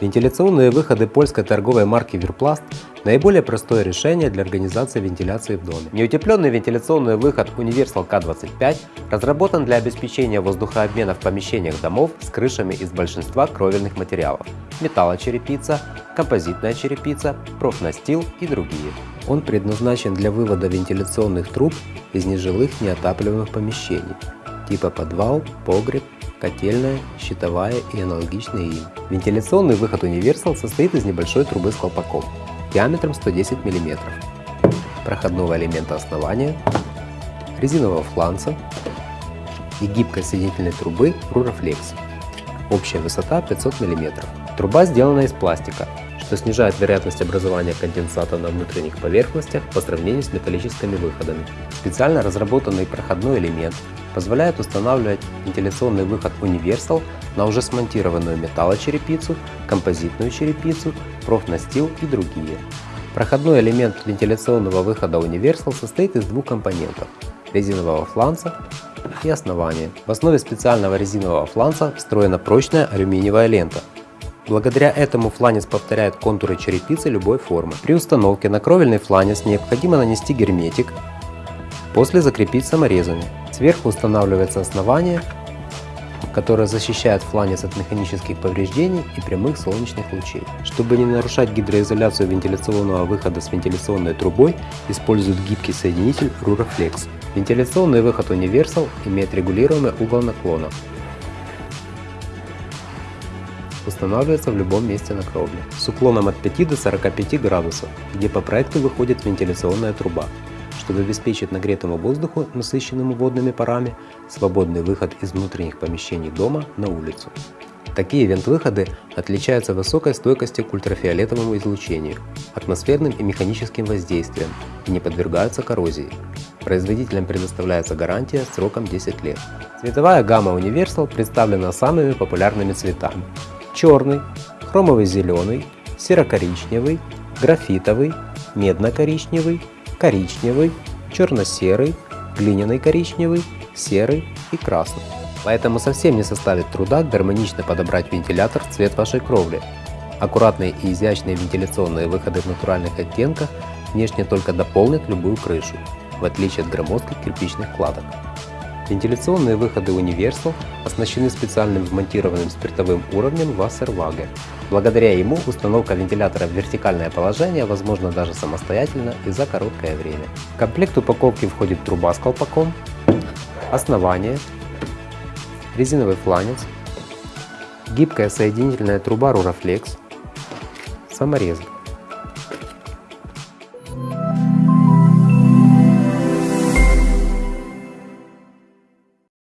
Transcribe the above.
Вентиляционные выходы польской торговой марки Вирпласт – наиболее простое решение для организации вентиляции в доме. Неутепленный вентиляционный выход Universal K25 разработан для обеспечения воздухообмена в помещениях домов с крышами из большинства кровельных материалов – металлочерепица, композитная черепица, профнастил и другие. Он предназначен для вывода вентиляционных труб из нежилых неотапливаемых помещений типа подвал, погреб, котельная, щитовая и аналогичные им. Вентиляционный выход Universal состоит из небольшой трубы с колпаком диаметром 110 мм, проходного элемента основания, резинового фланца и гибкой соединительной трубы Ruraflex. Общая высота 500 мм. Труба сделана из пластика, что снижает вероятность образования конденсата на внутренних поверхностях по сравнению с металлическими выходами. Специально разработанный проходной элемент позволяет устанавливать вентиляционный выход Universal на уже смонтированную металлочерепицу, композитную черепицу, профнастил и другие. Проходной элемент вентиляционного выхода Universal состоит из двух компонентов – резинового фланца и основания. В основе специального резинового фланца встроена прочная алюминиевая лента. Благодаря этому фланец повторяет контуры черепицы любой формы. При установке на кровельный фланец необходимо нанести герметик, после закрепить саморезами. Сверху устанавливается основание, которое защищает фланец от механических повреждений и прямых солнечных лучей. Чтобы не нарушать гидроизоляцию вентиляционного выхода с вентиляционной трубой, используют гибкий соединитель Ruraflex. Вентиляционный выход Universal имеет регулируемый угол наклона. Устанавливается в любом месте на кровле с уклоном от 5 до 45 градусов, где по проекту выходит вентиляционная труба чтобы обеспечить нагретому воздуху, насыщенному водными парами, свободный выход из внутренних помещений дома на улицу. Такие вент-выходы отличаются высокой стойкостью к ультрафиолетовому излучению, атмосферным и механическим воздействиям и не подвергаются коррозии. Производителям предоставляется гарантия сроком 10 лет. Цветовая гамма Universal представлена самыми популярными цветами. Черный, хромовый зеленый, серо-коричневый, графитовый, медно-коричневый, коричневый, черно-серый, глиняный коричневый, серый и красный. Поэтому совсем не составит труда гармонично подобрать вентилятор в цвет вашей кровли. Аккуратные и изящные вентиляционные выходы в натуральных оттенках внешне только дополнят любую крышу, в отличие от громоздких кирпичных кладок. Вентиляционные выходы Universal оснащены специальным вмонтированным спиртовым уровнем Wasserwaage. Благодаря ему установка вентилятора в вертикальное положение возможна даже самостоятельно и за короткое время. В комплект упаковки входит труба с колпаком, основание, резиновый фланец, гибкая соединительная труба Ruraflex, саморезы.